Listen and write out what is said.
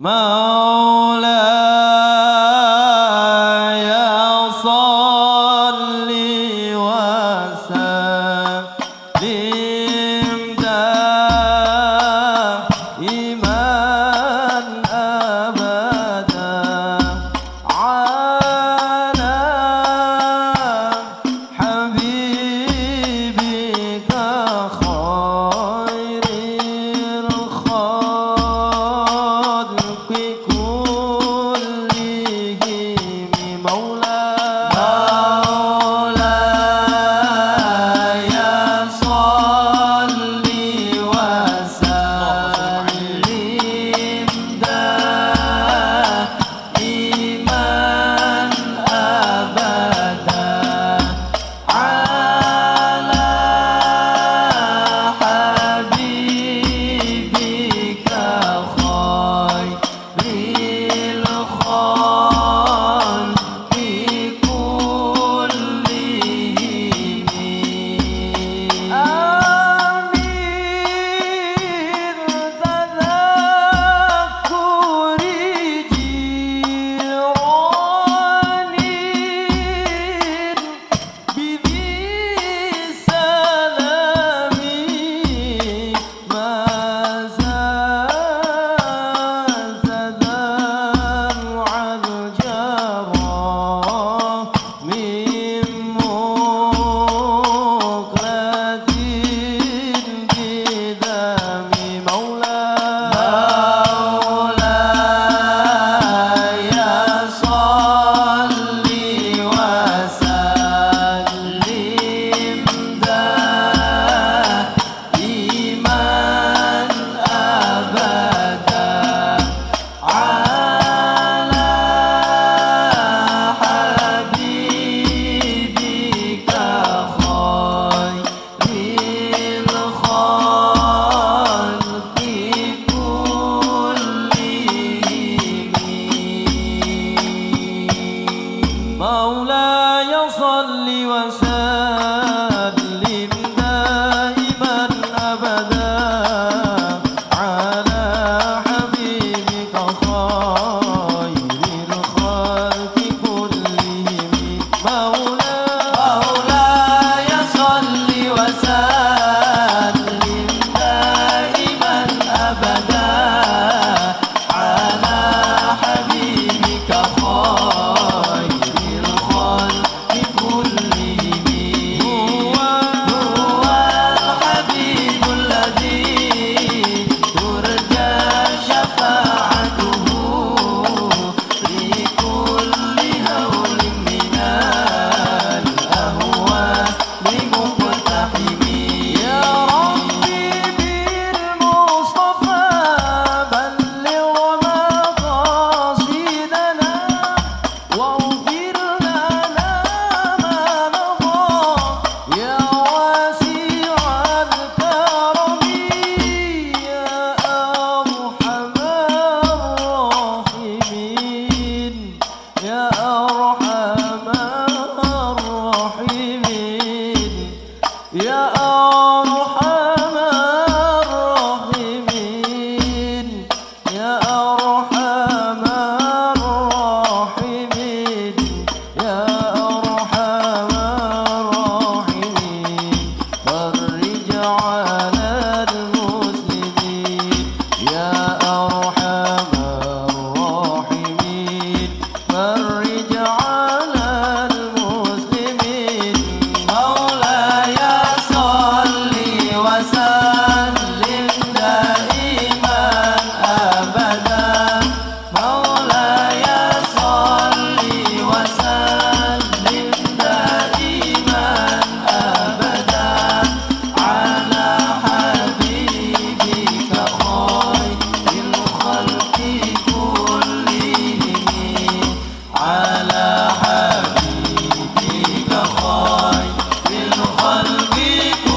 مولاي صل وسلم. one people.